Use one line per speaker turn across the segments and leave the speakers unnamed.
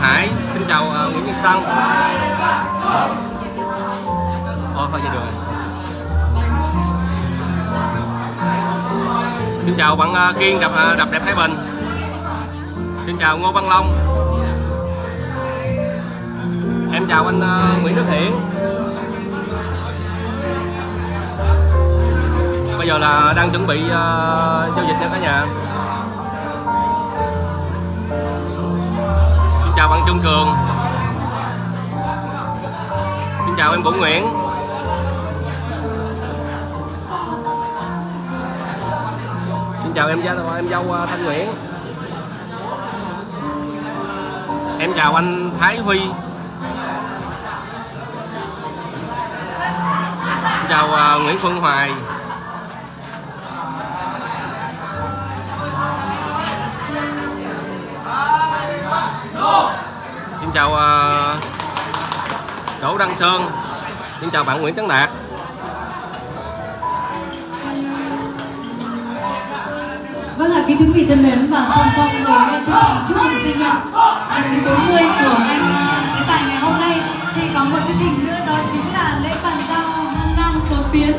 Hải. Xin chào uh, Nguyễn Nhật Tân. Ô thôi vậy được xin chào bạn uh, Kiên đập uh, à, đập đẹp Thái Bình. Xin chào Ngô Văn Long. Em chào anh uh, Nguyễn Đức Hiển. Bây giờ là đang chuẩn bị uh, giao dịch nha cả nhà. Chào bạn Trung Cường. Xin chào em Vũ Nguyễn. Xin chào em dâu em dâu à, Thanh Nguyễn. Em chào anh Thái Huy. Xin chào à, Nguyễn Phương Hoài. Chào uh, Đỗ Đăng Sơn xin chào bạn Nguyễn Tấn Đạt
Vâng ạ, kính thưa quý vị thân mến và song song với chương trình chúc mừng sinh nhật lần thứ 40 của anh ờ, cái tài ngày hôm nay thì có một chương trình nữa đó chính là lễ bàn giao hân năm cờ tiến.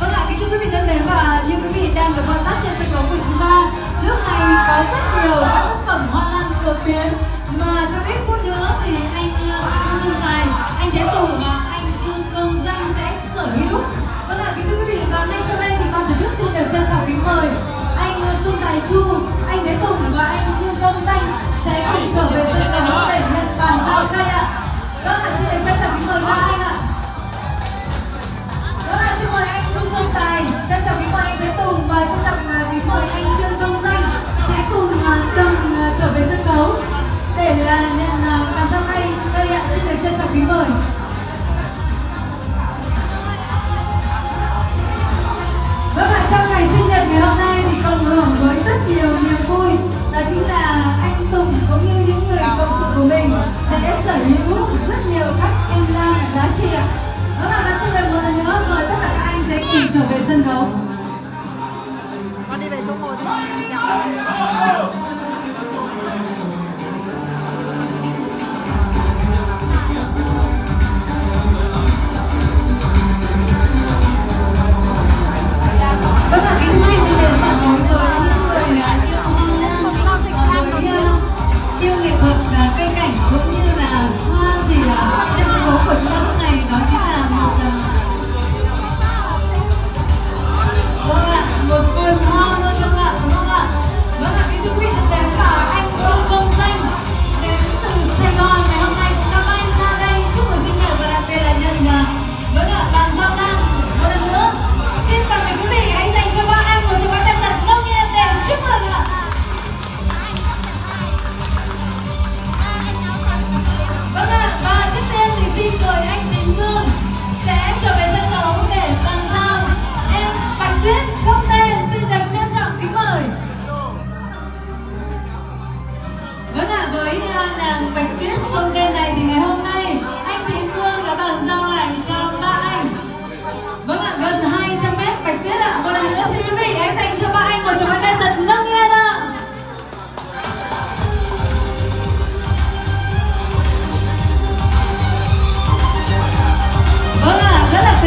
Vâng ạ, kính thưa quý vị thân mến và như quý vị đang được quan sát trên sân khấu của chúng ta, lúc này có rất nhiều các tác phẩm hoa lan cờ tiến mà trong ít phút nữa thì anh ờ, Xuân Tài, anh Thế Tùng và anh Trương Công Danh sẽ sở hữu. Vâng ạ, kính thưa quý vị và ngay sau đây thì ban tổ chức xin được trân trọng kính mời. Anh ờ, Xuân Tài Chu, anh Thế Tùng và anh Trương Công Danh sẽ cùng trở về sân khấu. Anh trở về sân khấu.
Con đi về chỗ ngồi đi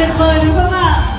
ạ, rất là tuyệt vời đúng không ạ? Một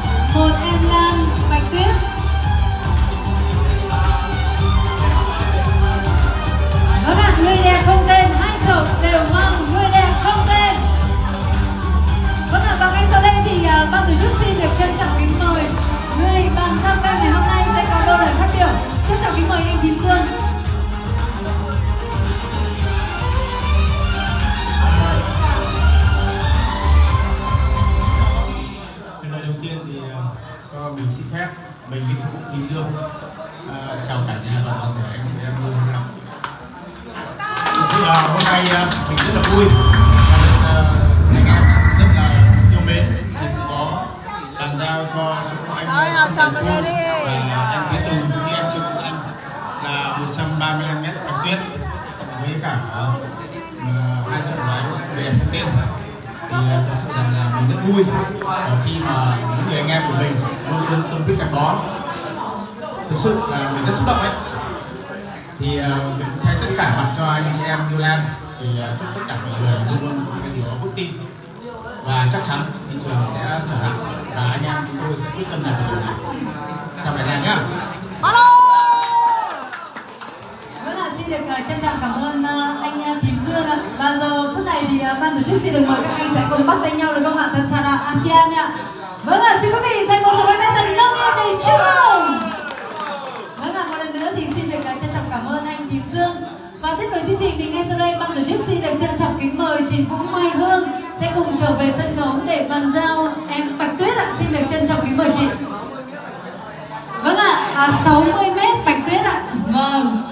anh
cho Xuân
đi.
và anh Thế Tùng cũng như em Trương Quốc Anh là 135 mét bạch tuyết với cả ờ, ờ, hai trận đấu về không tên thì ờ, thật sự rằng là mình rất vui. Khi mà những người anh em của mình luôn luôn tâm huyết gắn bó. Thực sự là mình rất xúc động đấy thì mình thay tất cả mặt cho anh chị em New Lan thì chúc tất cả mọi người luôn luôn cái điều đó vững tin. Và chắc chắn thị trường sẽ trở lại và anh em chúng tôi sẽ quyết tâm làm điều này chào đại gia nhá
Alo!
rất là xin được ờ, trân trọng cảm ơn ờ, anh uh, Thím Dương ạ. Và giờ phút này thì ban tổ chức xin được mời các anh sẽ cùng bắt tay nhau được không ạ? Tân trà đạo ASEAN ạ. Vâng ạ, xin quý vị dành một số bàn tay thật nồng nhiệt để chúc mừng. Vâng ạ, một lần nữa thì xin được trân trọng cảm ơn anh và tiếp nối chương trình thì ngay sau đây ban tổ chức xin được trân trọng kính mời chị Vũ Mai Hương sẽ cùng trở về sân khấu để bàn giao em Bạch Tuyết ạ. Xin được trân trọng kính mời chị. Vâng ạ, à, 60 mét Bạch Tuyết ạ. Vâng.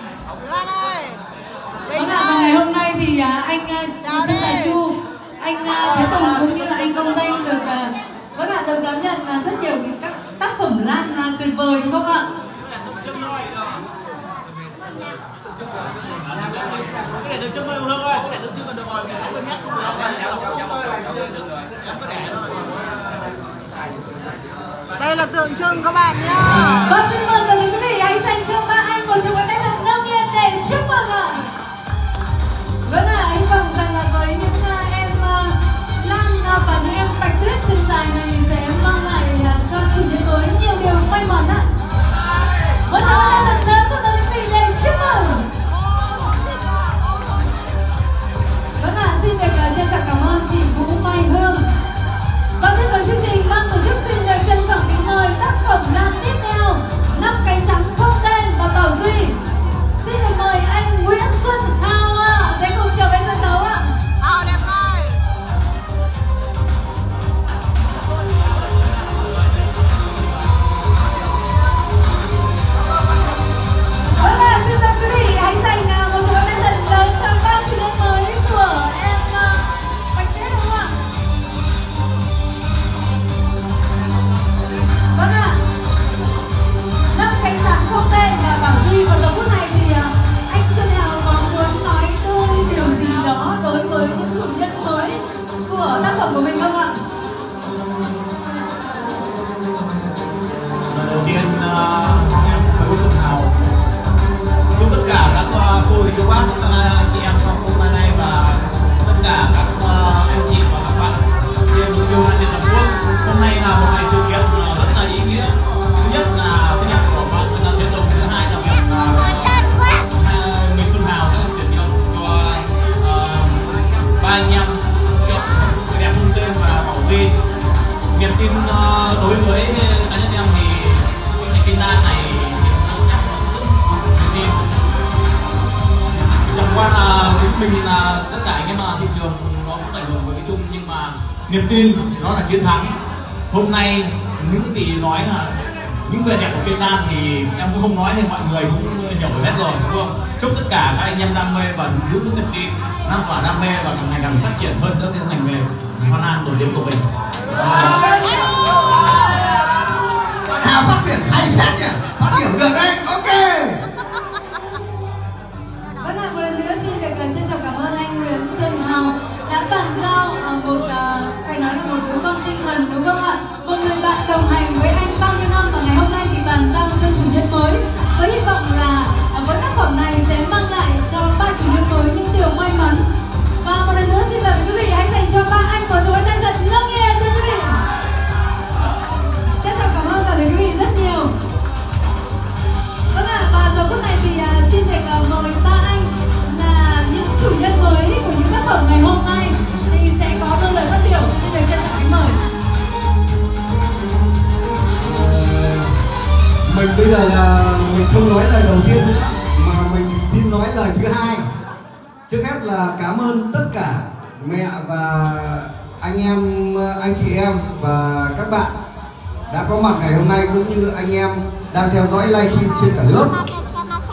Loan ơi!
Vâng ạ, và ngày hôm nay thì à, anh à, Xuân
đi.
Tài Chu, anh à, Thế Tùng cũng như là anh Công Danh được à, vâng ạ, được đón nhận à, rất nhiều các tác phẩm lan à, tuyệt vời đúng không ạ?
Cái này được chân ơi hương ơi cái này được chưa được rồi, cái 60 mét không được
Đây là tượng trưng các bạn nhá!
Tiên niềm tin nó là chiến thắng. Hôm nay những gì nói là những vẻ đẹp của cây đan thì em cũng không nói thì mọi người cũng hiểu hết rồi đúng không? Chúc tất cả các anh em đam mê và giữ vững niềm tin lan tỏa đam mê và càng ngày càng phát triển hơn nữa cái ngành nghề hoa lan nổi tiếng của mình.
Bạn Hào phát biểu hay phết nhỉ? Phát biểu được đấy, ok.
Vâng ạ, một lần nữa xin được uh, trân trọng cảm ơn anh Nguyễn Xuân Hào đã bàn giao uh, một uh, anh nói là một đứa con tinh thần, đúng không ạ? Một người bạn đồng hành với anh bao nhiêu năm và ngày hôm nay thì bàn giao cho chủ nhân mới với hy vọng là à, với tác phẩm này sẽ mang lại cho ba chủ nhân mới những điều may mắn. Và một lần nữa xin mời quý vị hãy dành cho ba anh một chúng anh thân thật Giờ là
mình không nói lời đầu tiên nữa Mà mình xin nói lời thứ hai. Trước hết là cảm ơn tất cả mẹ và anh em, anh chị em và các bạn đã có mặt ngày hôm nay cũng như anh em đang theo dõi livestream trên cả nước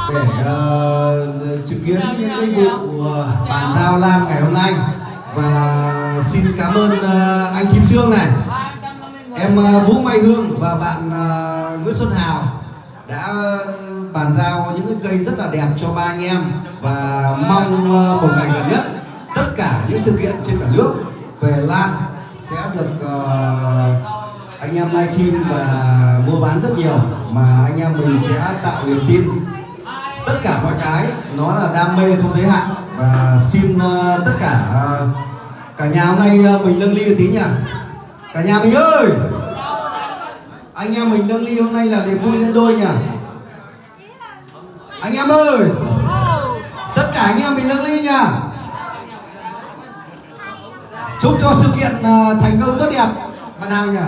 để uh, chứng kiến những cái vụ ờ, bàn giao lan ngày hôm nay. Và xin cảm ơn uh, anh Kim Sương này em uh, Vũ Mai Hương và bạn uh, Nguyễn Xuân Hào đã bàn giao những cái cây rất là đẹp cho ba anh em và mong ờ, một ngày gần nhất tất cả những sự kiện trên cả nước về lan sẽ được uh, anh em livestream và mua bán rất nhiều mà anh em mình sẽ tạo niềm tin. Tất cả mọi cái nó là đam mê không giới hạn và xin uh, tất cả uh, cả nhà hôm nay uh, mình nâng ly một tí nhỉ. Cả nhà mình ơi! Anh em mình nâng ly hôm nay là niềm vui lên đôi nhỉ? Anh em ơi! Tất cả anh em mình nâng ly nhỉ? Chúc cho sự kiện ờ, thành công tốt đẹp. Bạn nào nhỉ?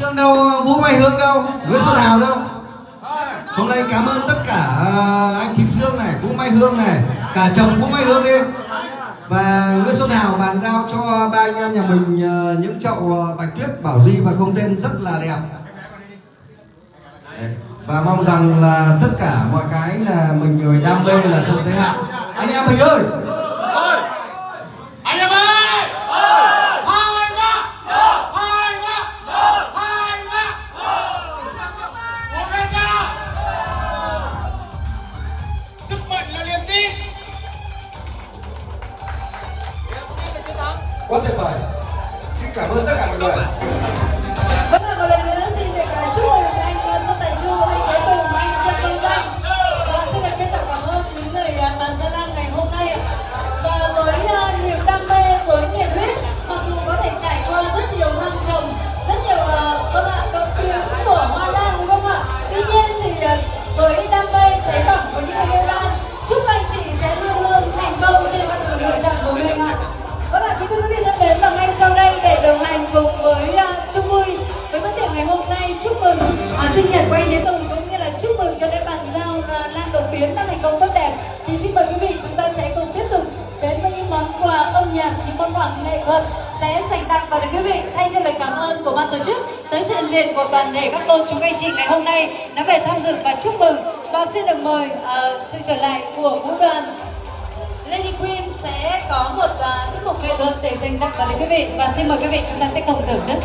Dương đâu, Vũ Mai Hương đâu, Nguyễn Xuân Hào đâu? Hôm nay cảm ơn tất cả ờ, anh Kim Dương này, Vũ Mai Hương này Cả chồng Vũ Mai Hương đi Và Nguyễn Xuân Hào bàn giao cho ba anh em nhà mình ờ, những chậu ờ, bạch tuyết, bảo duy và không tên rất là đẹp. Và mong rằng là tất cả mọi cái là mình người đam mê là không giới hạn. Anh em mình ơi!
Giao uh, tiến Đột đã thành công tốt đẹp. Thì xin mời quý vị chúng ta sẽ cùng tiếp tục đến với những món quà âm nhạc, những món quà nghệ thuật sẽ dành tặng và để quý vị thay cho lời cảm ơn của ban tổ chức tới sự hiện diện của toàn thể các cô chú anh chị ngày hôm nay. Đã về tham dự và chúc mừng. Và xin được mời uh, sự trở lại của vũ đoàn Lady Queen sẽ có một uh, tiết mục nghệ thuật để dành tặng tới quý vị. Và xin mời quý vị chúng ta sẽ cùng thưởng thức.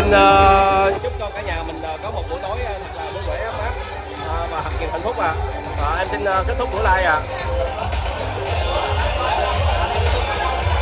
Xin uh... chúc cho cả nhà mình ờ, có một buổi tối ờ, thật là vui vẻ ấm áp và thật nhiều hạnh phúc à Ờ, em xin kết thúc buổi live à